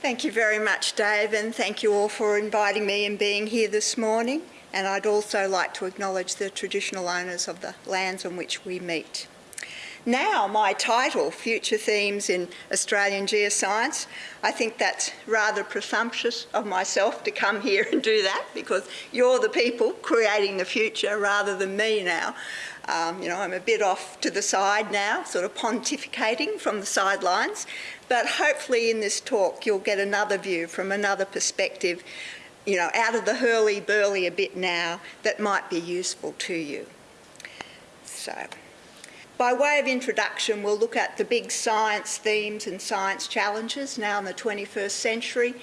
Thank you very much, Dave, and thank you all for inviting me and being here this morning. And I'd also like to acknowledge the traditional owners of the lands on which we meet. Now, my title, Future Themes in Australian Geoscience, I think that's rather presumptuous of myself to come here and do that because you're the people creating the future rather than me now. Um, you know, I'm a bit off to the side now, sort of pontificating from the sidelines, but hopefully in this talk you'll get another view from another perspective, you know, out of the hurly-burly a bit now that might be useful to you. So. By way of introduction, we'll look at the big science themes and science challenges now in the 21st century,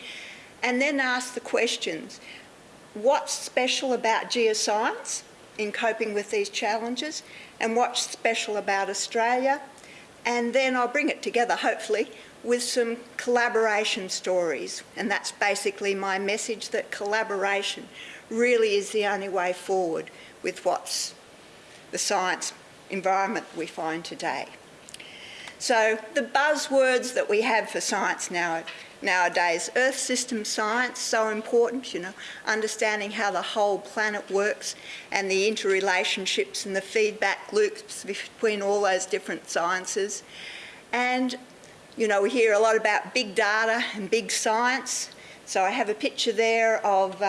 and then ask the questions, what's special about geoscience in coping with these challenges, and what's special about Australia, and then I'll bring it together, hopefully, with some collaboration stories, and that's basically my message, that collaboration really is the only way forward with what's the science environment we find today. So the buzzwords that we have for science now, nowadays, Earth system science, so important, you know, understanding how the whole planet works and the interrelationships and the feedback loops between all those different sciences. And, you know, we hear a lot about big data and big science. So I have a picture there of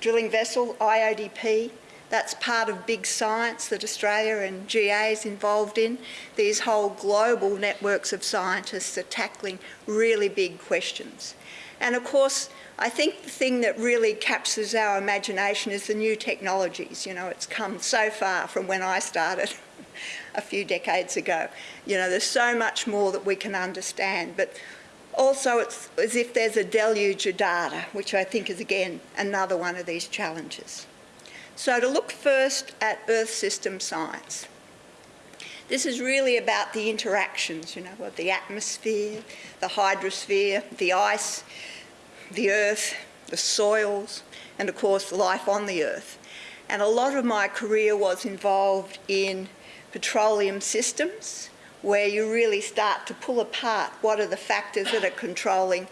drilling vessel, IODP, that's part of big science that Australia and GA is involved in. These whole global networks of scientists are tackling really big questions. And of course, I think the thing that really captures our imagination is the new technologies. You know, it's come so far from when I started a few decades ago. You know, there's so much more that we can understand, but also it's as if there's a deluge of data, which I think is again another one of these challenges. So to look first at Earth system science. This is really about the interactions, you know, of the atmosphere, the hydrosphere, the ice, the earth, the soils, and of course life on the earth. And a lot of my career was involved in petroleum systems, where you really start to pull apart what are the factors that are controlling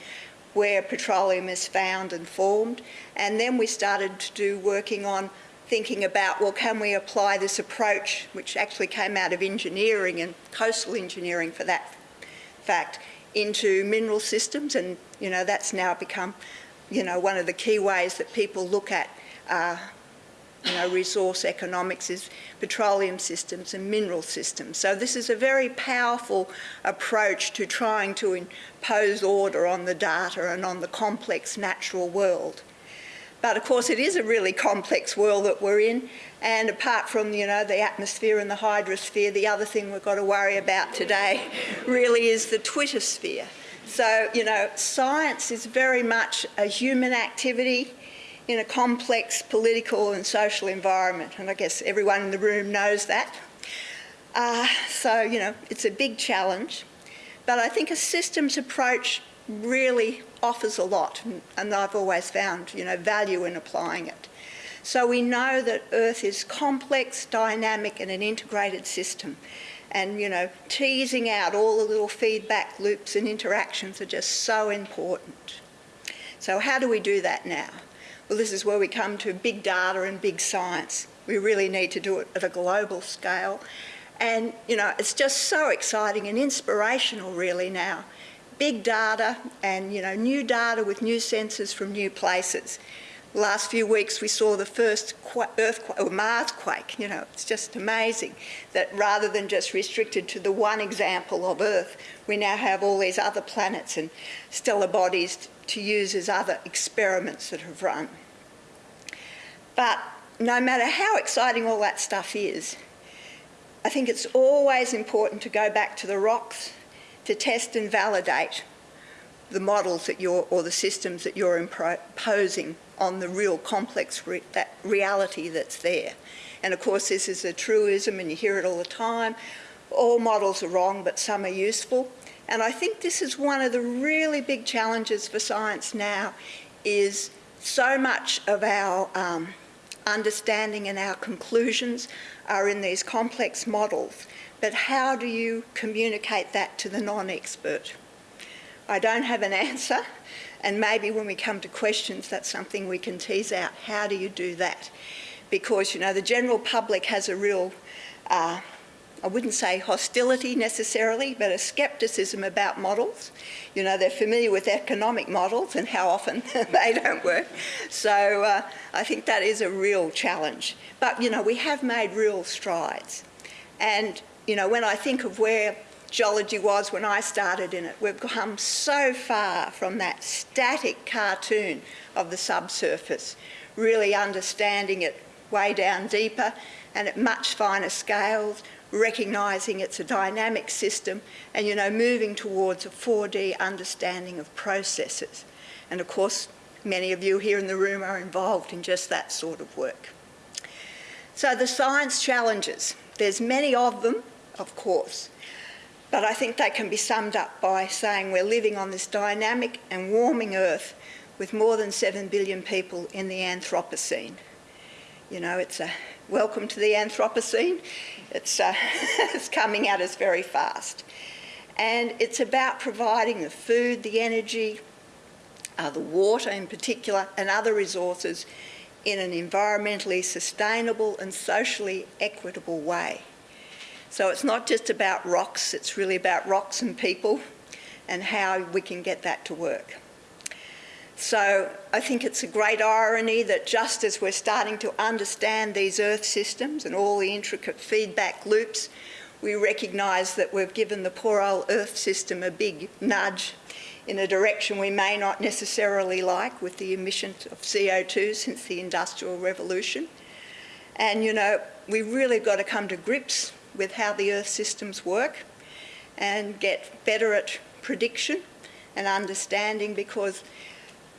where petroleum is found and formed. And then we started to do working on thinking about, well, can we apply this approach, which actually came out of engineering and coastal engineering for that fact, into mineral systems and, you know, that's now become, you know, one of the key ways that people look at, uh, you know, resource economics is petroleum systems and mineral systems. So this is a very powerful approach to trying to impose order on the data and on the complex natural world. But of course it is a really complex world that we're in and apart from you know the atmosphere and the hydrosphere the other thing we've got to worry about today really is the Twitter sphere. So you know science is very much a human activity in a complex political and social environment and I guess everyone in the room knows that. Uh, so you know it's a big challenge but I think a systems approach really offers a lot and I've always found you know value in applying it. So we know that Earth is complex, dynamic and an integrated system and you know teasing out all the little feedback loops and interactions are just so important. So how do we do that now? Well this is where we come to big data and big science. We really need to do it at a global scale and you know it's just so exciting and inspirational really now big data and you know new data with new sensors from new places. Last few weeks we saw the first earthquake or Mars quake. You know, it's just amazing that rather than just restricted to the one example of Earth, we now have all these other planets and stellar bodies to use as other experiments that have run. But no matter how exciting all that stuff is, I think it's always important to go back to the rocks to test and validate the models that you're, or the systems that you're imposing on the real complex re that reality that's there. And of course this is a truism and you hear it all the time. All models are wrong but some are useful. And I think this is one of the really big challenges for science now is so much of our um, understanding and our conclusions are in these complex models but how do you communicate that to the non-expert? I don't have an answer, and maybe when we come to questions, that's something we can tease out. How do you do that? Because, you know, the general public has a real, uh, I wouldn't say hostility necessarily, but a scepticism about models. You know, they're familiar with economic models and how often they don't work. So uh, I think that is a real challenge. But, you know, we have made real strides. And, you know, when I think of where geology was when I started in it. We've come so far from that static cartoon of the subsurface, really understanding it way down deeper and at much finer scales, recognising it's a dynamic system and, you know, moving towards a 4D understanding of processes. And of course, many of you here in the room are involved in just that sort of work. So the science challenges, there's many of them, of course, but I think they can be summed up by saying we're living on this dynamic and warming Earth with more than 7 billion people in the Anthropocene. You know, it's a welcome to the Anthropocene. It's, uh, it's coming at us very fast. And it's about providing the food, the energy, uh, the water in particular, and other resources in an environmentally sustainable and socially equitable way. So it's not just about rocks, it's really about rocks and people and how we can get that to work. So I think it's a great irony that just as we're starting to understand these earth systems and all the intricate feedback loops, we recognise that we've given the poor old earth system a big nudge in a direction we may not necessarily like with the emission of CO2 since the Industrial Revolution. And you know, we've really got to come to grips with how the Earth systems work and get better at prediction and understanding because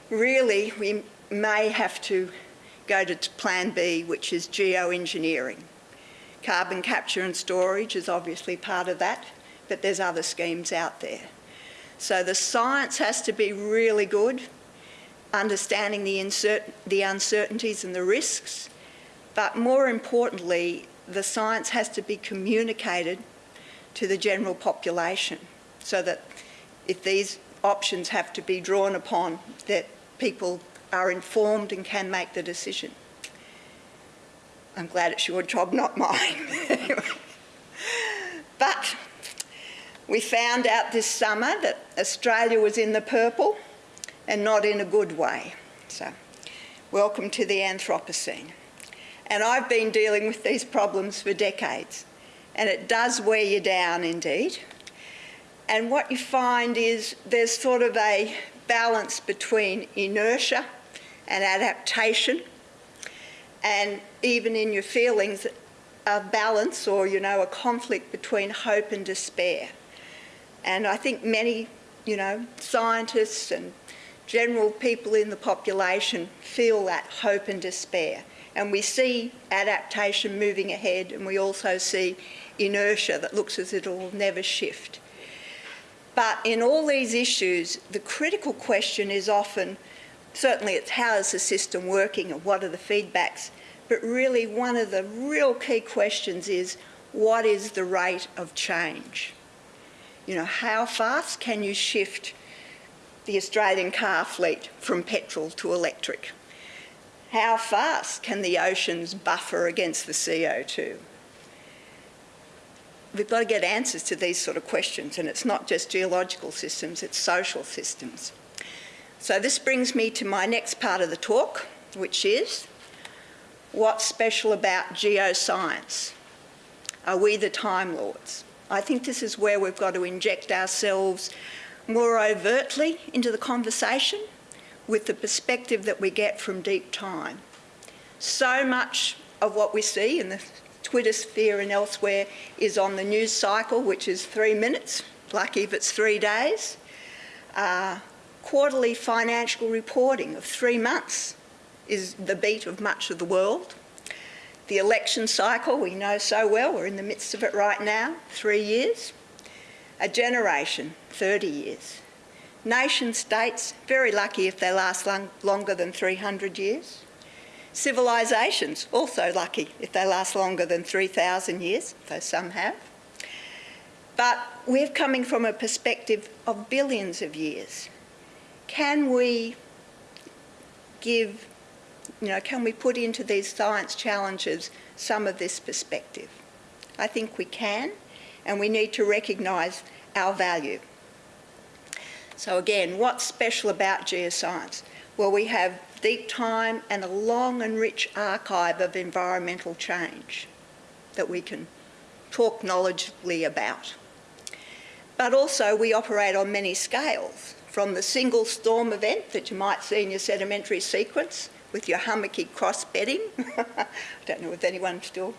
really we may have to go to plan B, which is geoengineering. Carbon capture and storage is obviously part of that, but there's other schemes out there. So the science has to be really good, understanding the, the uncertainties and the risks, but more importantly, the science has to be communicated to the general population so that if these options have to be drawn upon, that people are informed and can make the decision. I'm glad it's your job, not mine. but we found out this summer that Australia was in the purple and not in a good way. So welcome to the Anthropocene. And I've been dealing with these problems for decades. And it does wear you down indeed. And what you find is there's sort of a balance between inertia and adaptation. And even in your feelings, a balance or, you know, a conflict between hope and despair. And I think many, you know, scientists and general people in the population feel that hope and despair and we see adaptation moving ahead and we also see inertia that looks as if it will never shift. But in all these issues, the critical question is often, certainly it's how is the system working and what are the feedbacks, but really one of the real key questions is what is the rate of change? You know, how fast can you shift the Australian car fleet from petrol to electric? How fast can the oceans buffer against the CO2? We've got to get answers to these sort of questions and it's not just geological systems, it's social systems. So this brings me to my next part of the talk, which is what's special about geoscience? Are we the Time Lords? I think this is where we've got to inject ourselves more overtly into the conversation with the perspective that we get from deep time. So much of what we see in the Twitter sphere and elsewhere is on the news cycle, which is three minutes, lucky if it's three days. Uh, quarterly financial reporting of three months is the beat of much of the world. The election cycle, we know so well, we're in the midst of it right now, three years. A generation, 30 years. Nation states, very lucky if they last long, longer than 300 years. Civilisations, also lucky if they last longer than 3,000 years, though some have. But we're coming from a perspective of billions of years. Can we give, you know, can we put into these science challenges some of this perspective? I think we can, and we need to recognise our value. So again, what's special about geoscience? Well, we have deep time and a long and rich archive of environmental change that we can talk knowledgeably about. But also we operate on many scales, from the single storm event that you might see in your sedimentary sequence with your hummocky cross bedding. I don't know if anyone still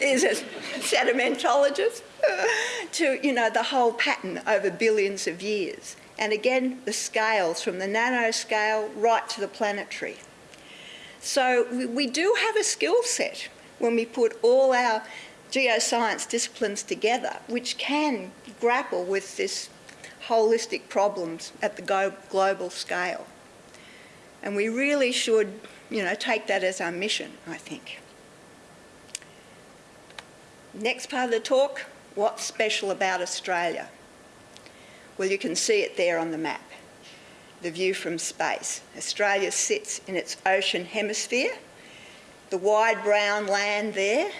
is a sedimentologist, to, you know, the whole pattern over billions of years. And again, the scales from the nanoscale right to the planetary. So we do have a skill set when we put all our geoscience disciplines together, which can grapple with this holistic problems at the global scale. And we really should, you know, take that as our mission, I think. Next part of the talk, what's special about Australia? Well, you can see it there on the map, the view from space. Australia sits in its ocean hemisphere. The wide brown land there,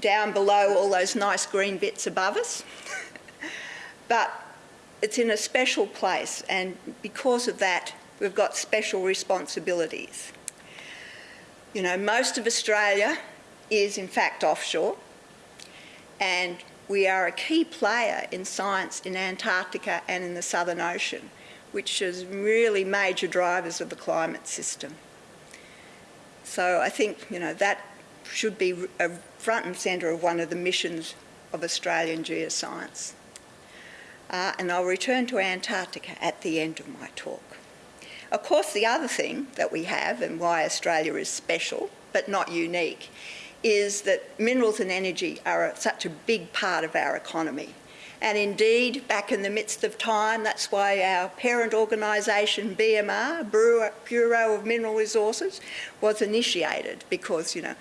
down below all those nice green bits above us. but it's in a special place and because of that we've got special responsibilities. You know, most of Australia is in fact offshore and we are a key player in science in Antarctica and in the Southern Ocean, which is really major drivers of the climate system. So I think, you know, that should be a front and centre of one of the missions of Australian geoscience. Uh, and I'll return to Antarctica at the end of my talk. Of course, the other thing that we have and why Australia is special, but not unique, is that minerals and energy are such a big part of our economy. And indeed, back in the midst of time, that's why our parent organisation, BMR, Bureau of Mineral Resources, was initiated because, you know,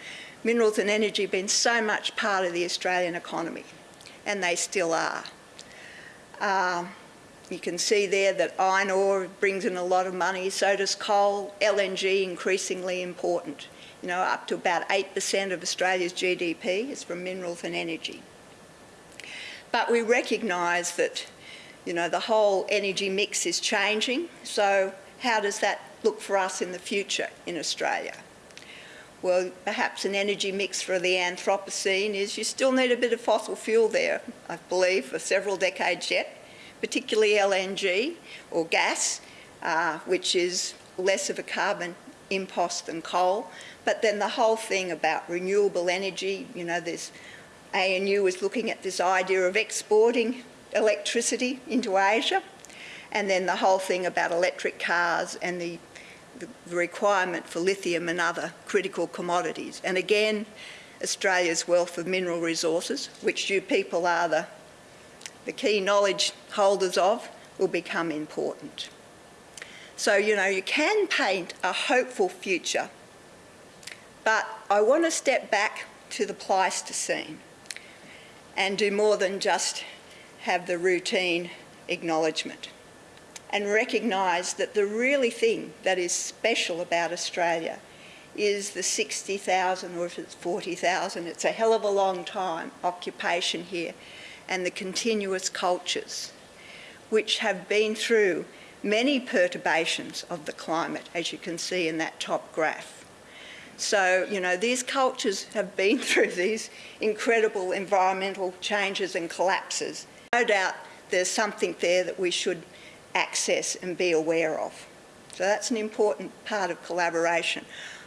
minerals and energy have been so much part of the Australian economy, and they still are. Um, you can see there that iron ore brings in a lot of money, so does coal, LNG increasingly important. You know, up to about 8% of Australia's GDP is from minerals and energy. But we recognise that, you know, the whole energy mix is changing, so how does that look for us in the future in Australia? Well, perhaps an energy mix for the Anthropocene is you still need a bit of fossil fuel there, I believe, for several decades yet, particularly LNG or gas, uh, which is less of a carbon impost than coal, but then the whole thing about renewable energy, you know, there's ANU is looking at this idea of exporting electricity into Asia, and then the whole thing about electric cars and the, the requirement for lithium and other critical commodities. And again, Australia's wealth of mineral resources, which you people are the, the key knowledge holders of, will become important. So, you know, you can paint a hopeful future but I want to step back to the Pleistocene and do more than just have the routine acknowledgement and recognise that the really thing that is special about Australia is the 60,000 or if it's 40,000, it's a hell of a long time occupation here and the continuous cultures which have been through many perturbations of the climate as you can see in that top graph. So, you know, these cultures have been through these incredible environmental changes and collapses. No doubt there's something there that we should access and be aware of. So that's an important part of collaboration.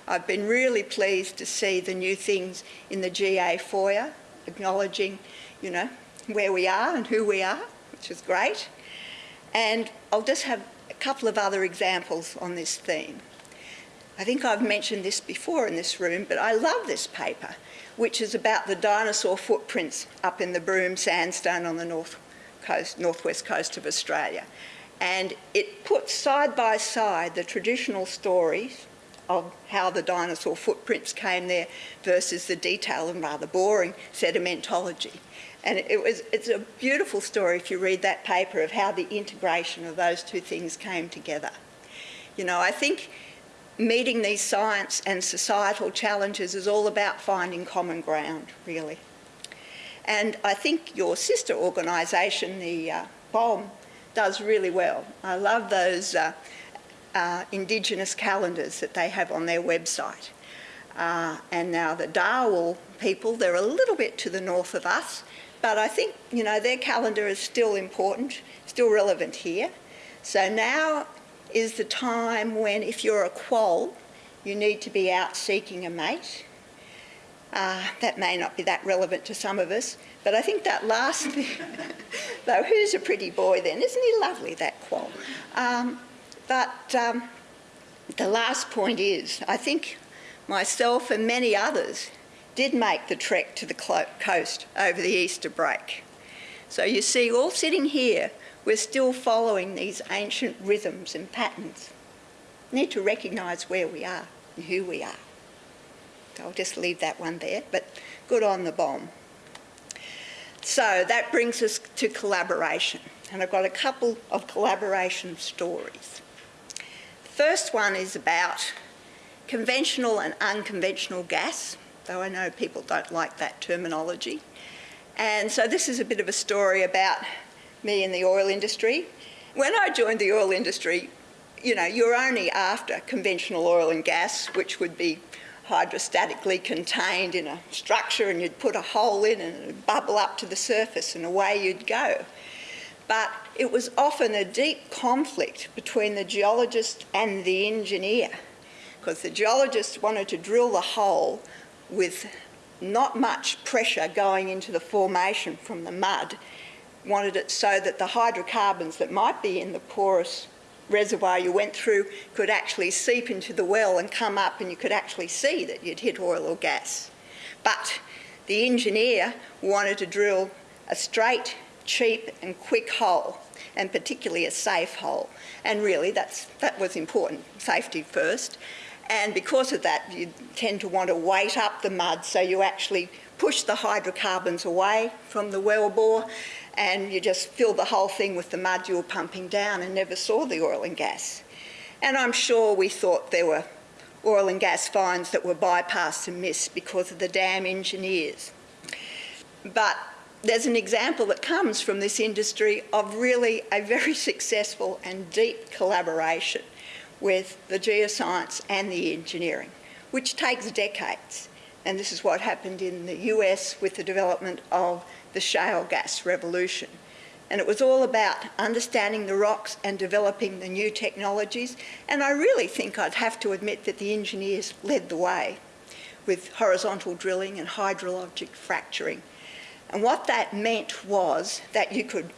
I've been really pleased to see the new things in the GA foyer, acknowledging, you know, where we are and who we are, which is great. And I'll just have a couple of other examples on this theme. I think I've mentioned this before in this room, but I love this paper, which is about the dinosaur footprints up in the Broome Sandstone on the north coast, northwest coast of Australia. And it puts side by side the traditional stories of how the dinosaur footprints came there versus the detailed and rather boring sedimentology. And it was, it's a beautiful story if you read that paper of how the integration of those two things came together. You know, I think meeting these science and societal challenges is all about finding common ground, really. And I think your sister organisation, the uh, BOM, does really well. I love those uh, uh, Indigenous calendars that they have on their website. Uh, and now the Dharawal people, they're a little bit to the north of us, but I think, you know, their calendar is still important, still relevant here. So now is the time when, if you're a quoll, you need to be out seeking a mate. Uh, that may not be that relevant to some of us, but I think that last though, who's a pretty boy then? Isn't he lovely, that quoll? Um, but um, the last point is, I think myself and many others did make the trek to the coast over the Easter break. So you see, all sitting here, we're still following these ancient rhythms and patterns. We need to recognise where we are and who we are. So I'll just leave that one there, but good on the BOM. So that brings us to collaboration, and I've got a couple of collaboration stories. First one is about conventional and unconventional gas, though I know people don't like that terminology. And so this is a bit of a story about me in the oil industry. When I joined the oil industry, you know, you're only after conventional oil and gas, which would be hydrostatically contained in a structure and you'd put a hole in and it'd bubble up to the surface and away you'd go. But it was often a deep conflict between the geologist and the engineer because the geologist wanted to drill the hole with not much pressure going into the formation from the mud, wanted it so that the hydrocarbons that might be in the porous reservoir you went through could actually seep into the well and come up and you could actually see that you'd hit oil or gas. But the engineer wanted to drill a straight, cheap and quick hole and particularly a safe hole. And really that's, that was important, safety first. And because of that, you tend to want to weight up the mud so you actually push the hydrocarbons away from the well bore and you just fill the whole thing with the mud you were pumping down and never saw the oil and gas. And I'm sure we thought there were oil and gas finds that were bypassed and missed because of the damn engineers. But there's an example that comes from this industry of really a very successful and deep collaboration with the geoscience and the engineering, which takes decades. And this is what happened in the US with the development of the shale gas revolution. And it was all about understanding the rocks and developing the new technologies. And I really think I'd have to admit that the engineers led the way with horizontal drilling and hydraulic fracturing. And what that meant was that you could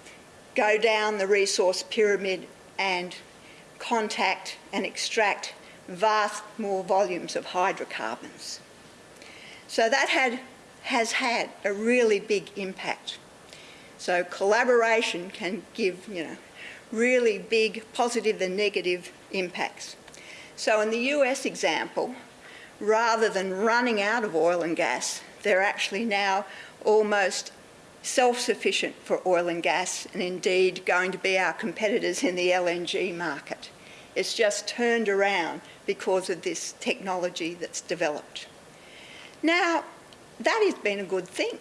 go down the resource pyramid and contact and extract vast more volumes of hydrocarbons. So that had, has had a really big impact. So collaboration can give, you know, really big positive and negative impacts. So in the US example, rather than running out of oil and gas, they're actually now almost self-sufficient for oil and gas and indeed going to be our competitors in the LNG market. It's just turned around because of this technology that's developed. Now, that has been a good thing.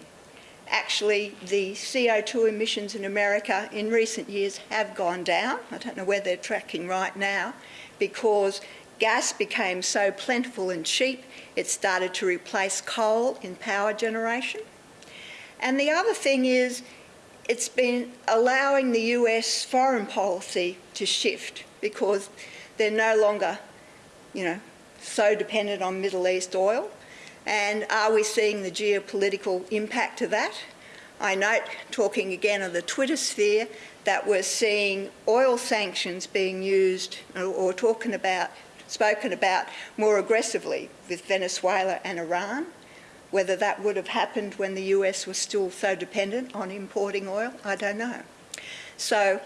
Actually, the CO2 emissions in America in recent years have gone down. I don't know where they're tracking right now because gas became so plentiful and cheap, it started to replace coal in power generation. And the other thing is, it's been allowing the US foreign policy to shift because they're no longer, you know, so dependent on Middle East oil. And are we seeing the geopolitical impact of that? I note, talking again of the Twitter sphere, that we're seeing oil sanctions being used or, talking about, spoken about more aggressively with Venezuela and Iran. Whether that would have happened when the US was still so dependent on importing oil, I don't know. So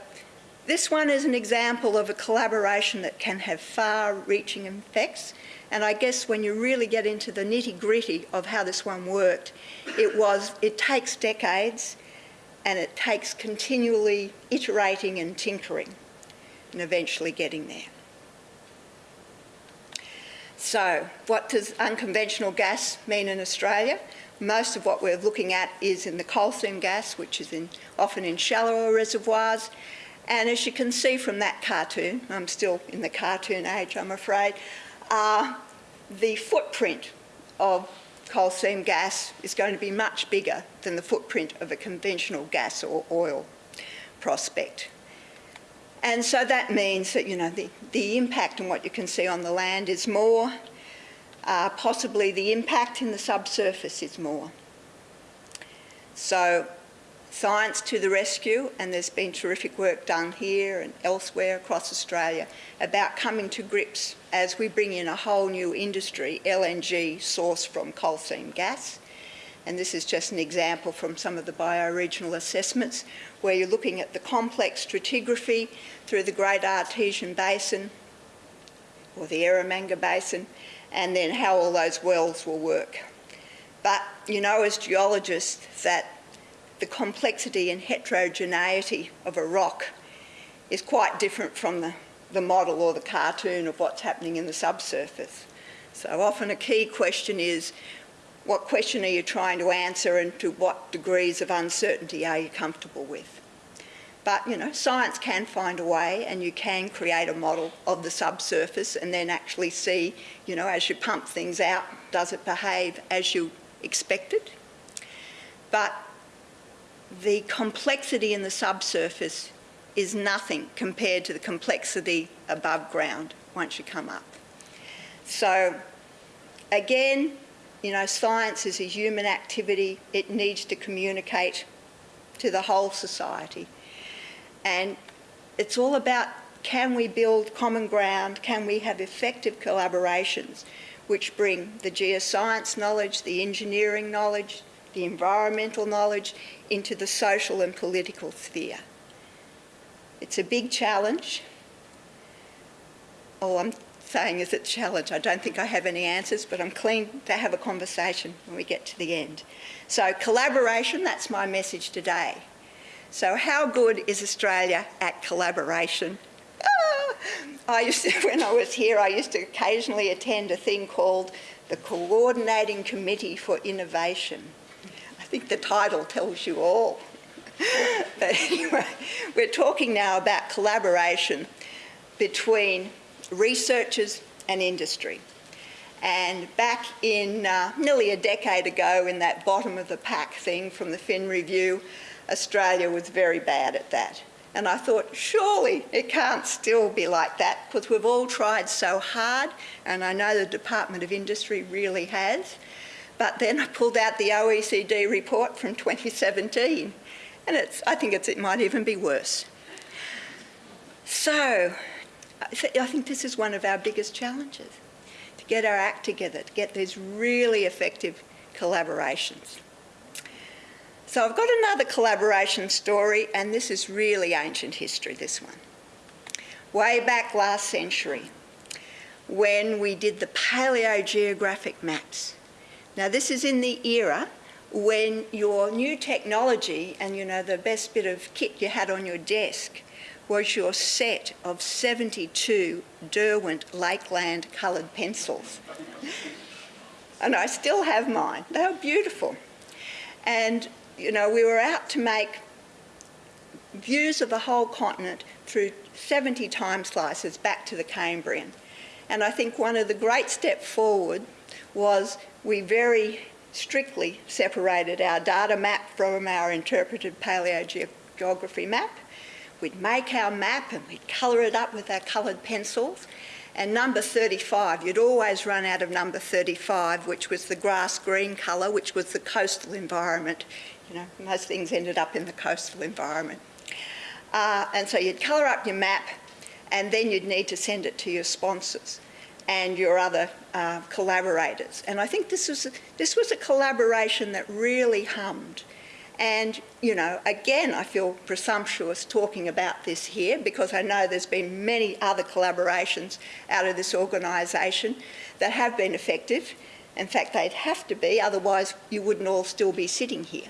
this one is an example of a collaboration that can have far-reaching effects. And I guess when you really get into the nitty-gritty of how this one worked, it was, it takes decades and it takes continually iterating and tinkering and eventually getting there. So, what does unconventional gas mean in Australia? Most of what we're looking at is in the coal seam gas, which is in, often in shallower reservoirs. And as you can see from that cartoon, I'm still in the cartoon age, I'm afraid, uh, the footprint of coal seam gas is going to be much bigger than the footprint of a conventional gas or oil prospect. And so that means that, you know, the, the impact on what you can see on the land is more, uh, possibly the impact in the subsurface is more. So science to the rescue, and there's been terrific work done here and elsewhere across Australia about coming to grips as we bring in a whole new industry, LNG sourced from coal seam gas. And this is just an example from some of the bioregional assessments where you're looking at the complex stratigraphy through the Great Artesian Basin or the Eromanga Basin and then how all those wells will work. But you know as geologists that the complexity and heterogeneity of a rock is quite different from the, the model or the cartoon of what's happening in the subsurface. So often a key question is, what question are you trying to answer and to what degrees of uncertainty are you comfortable with? But, you know, science can find a way and you can create a model of the subsurface and then actually see, you know, as you pump things out, does it behave as you expected? But the complexity in the subsurface is nothing compared to the complexity above ground once you come up. So again, you know, science is a human activity. It needs to communicate to the whole society. And it's all about can we build common ground? Can we have effective collaborations which bring the geoscience knowledge, the engineering knowledge, the environmental knowledge into the social and political sphere. It's a big challenge. All I'm saying is it's a challenge. I don't think I have any answers, but I'm keen to have a conversation when we get to the end. So collaboration, that's my message today. So how good is Australia at collaboration? Ah! I used to, when I was here, I used to occasionally attend a thing called the Coordinating Committee for Innovation. I think the title tells you all. but anyway, we're talking now about collaboration between researchers and industry. And back in uh, nearly a decade ago in that bottom of the pack thing from the Fin Review, Australia was very bad at that. And I thought, surely it can't still be like that because we've all tried so hard and I know the Department of Industry really has. But then I pulled out the OECD report from 2017 and it's, I think it might even be worse. So I think this is one of our biggest challenges, to get our act together, to get these really effective collaborations. So I've got another collaboration story and this is really ancient history, this one. Way back last century when we did the paleogeographic maps now this is in the era when your new technology and you know the best bit of kit you had on your desk was your set of 72 Derwent Lakeland coloured pencils. and I still have mine. They were beautiful. And, you know, we were out to make views of the whole continent through 70 time slices back to the Cambrian. And I think one of the great steps forward was we very strictly separated our data map from our interpreted paleogeography map. We'd make our map and we'd colour it up with our coloured pencils. And number 35, you'd always run out of number 35, which was the grass green colour, which was the coastal environment. You know, most things ended up in the coastal environment. Uh, and so you'd colour up your map and then you'd need to send it to your sponsors and your other uh, collaborators. And I think this was, a, this was a collaboration that really hummed. And, you know, again, I feel presumptuous talking about this here because I know there's been many other collaborations out of this organisation that have been effective. In fact, they'd have to be, otherwise you wouldn't all still be sitting here.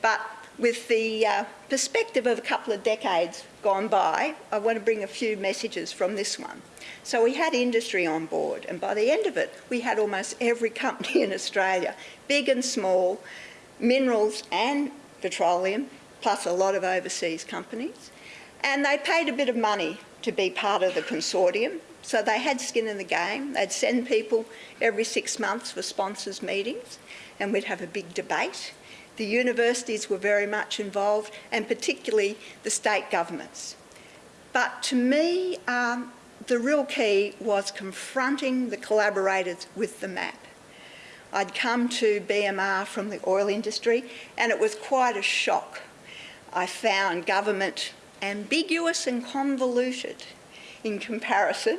But with the uh, perspective of a couple of decades gone by, I want to bring a few messages from this one. So we had industry on board, and by the end of it, we had almost every company in Australia, big and small, minerals and petroleum, plus a lot of overseas companies. And they paid a bit of money to be part of the consortium, so they had skin in the game. They'd send people every six months for sponsors meetings, and we'd have a big debate the universities were very much involved, and particularly the state governments. But to me, um, the real key was confronting the collaborators with the map. I'd come to BMR from the oil industry and it was quite a shock. I found government ambiguous and convoluted in comparison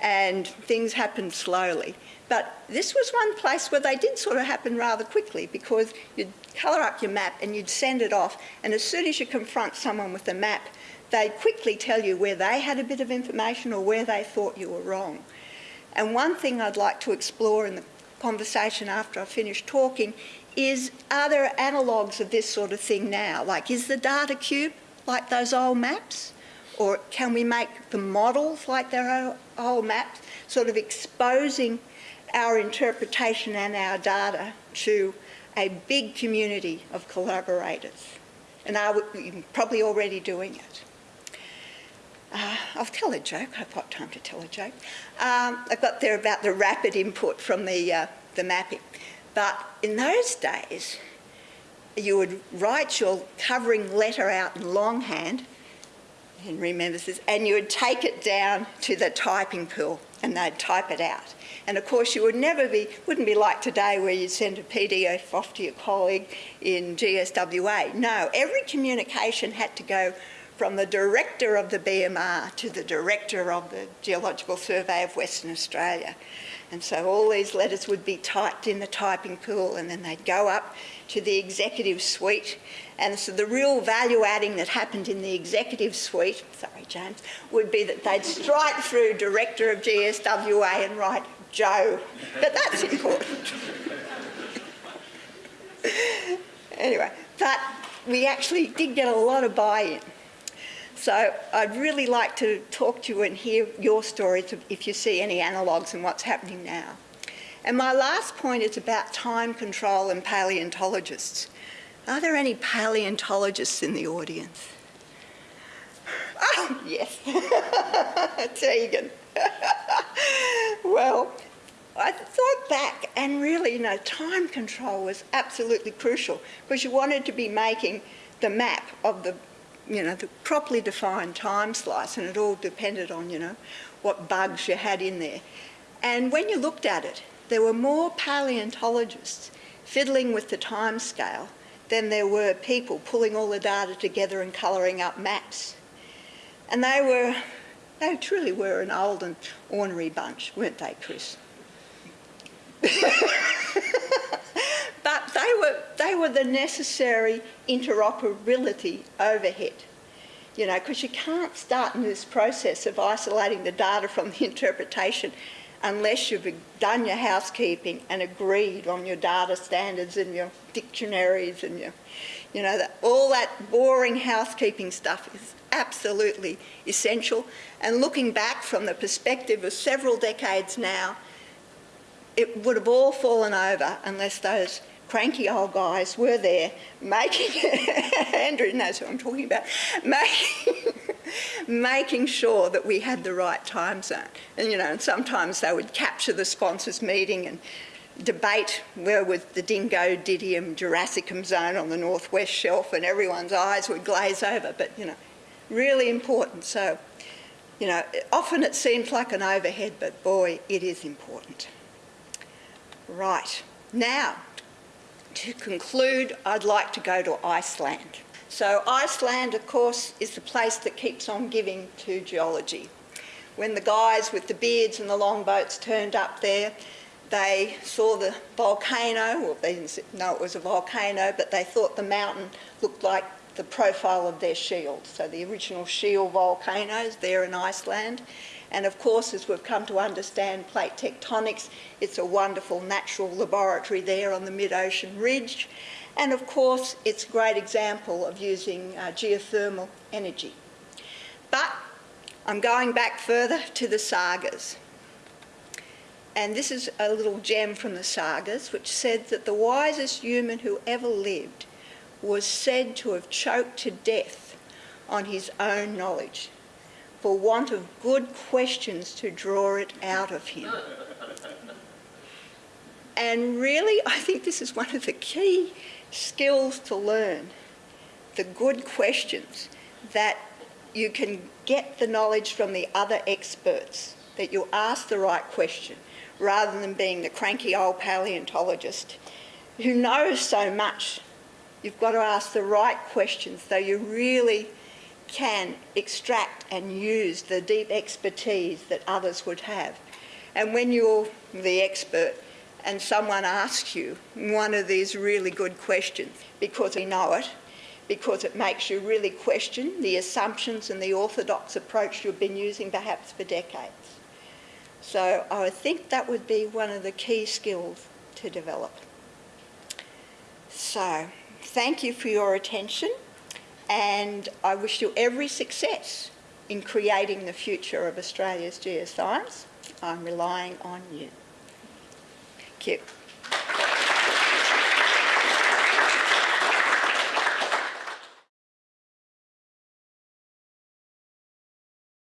and things happened slowly. But this was one place where they did sort of happen rather quickly because you'd colour up your map and you'd send it off and as soon as you confront someone with the map, they'd quickly tell you where they had a bit of information or where they thought you were wrong. And one thing I'd like to explore in the conversation after I finish talking is are there analogues of this sort of thing now? Like is the data cube like those old maps? Or can we make the models like their old maps, sort of exposing our interpretation and our data to a big community of collaborators. And are probably already doing it. Uh, I'll tell a joke. I've got time to tell a joke. Um, I got there about the rapid input from the, uh, the mapping. But in those days, you would write your covering letter out in longhand, and remember this, and you would take it down to the typing pool and they'd type it out. And of course, you would never be, wouldn't be like today where you'd send a PDF off to your colleague in GSWA. No, every communication had to go from the director of the BMR to the director of the Geological Survey of Western Australia. And so all these letters would be typed in the typing pool and then they'd go up to the executive suite. And so the real value adding that happened in the executive suite, sorry James, would be that they'd strike through director of GSWA and write Joe. But that's important. anyway, but we actually did get a lot of buy-in. So I'd really like to talk to you and hear your stories if you see any analogues in what's happening now. And my last point is about time control and paleontologists. Are there any paleontologists in the audience? Oh, yes, Tegan. well, I thought back and really, you know, time control was absolutely crucial because you wanted to be making the map of the, you know, the properly defined time slice and it all depended on, you know, what bugs you had in there. And when you looked at it, there were more paleontologists fiddling with the time scale than there were people pulling all the data together and colouring up maps. And they were they truly were an old and ornery bunch, weren't they, Chris? but they were, they were the necessary interoperability overhead. You know, because you can't start in this process of isolating the data from the interpretation unless you've done your housekeeping and agreed on your data standards and your dictionaries and your, you know, that, all that boring housekeeping stuff is absolutely essential. And looking back from the perspective of several decades now, it would have all fallen over unless those cranky old guys were there making, Andrew knows who I'm talking about, making, making sure that we had the right time zone. And, you know, and sometimes they would capture the sponsors meeting and debate where was the Dingodinium jurassicum zone on the northwest shelf and everyone's eyes would glaze over, but, you know, really important. So, you know, often it seems like an overhead, but boy, it is important. Right, now, to conclude, I'd like to go to Iceland. So Iceland, of course, is the place that keeps on giving to geology. When the guys with the beards and the longboats turned up there, they saw the volcano, well they didn't know it was a volcano, but they thought the mountain looked like the profile of their shield. So the original shield volcanoes there in Iceland. And of course, as we've come to understand plate tectonics, it's a wonderful natural laboratory there on the mid-ocean ridge. And of course, it's a great example of using uh, geothermal energy. But I'm going back further to the sagas. And this is a little gem from the sagas which said that the wisest human who ever lived was said to have choked to death on his own knowledge for want of good questions to draw it out of him. And really, I think this is one of the key skills to learn the good questions that you can get the knowledge from the other experts, that you ask the right question rather than being the cranky old paleontologist who knows so much. You've got to ask the right questions so you really can extract and use the deep expertise that others would have. And when you're the expert, and someone asks you one of these really good questions because you know it, because it makes you really question the assumptions and the orthodox approach you've been using perhaps for decades. So I think that would be one of the key skills to develop. So thank you for your attention and I wish you every success in creating the future of Australia's geoscience. I'm relying on you. Thank you.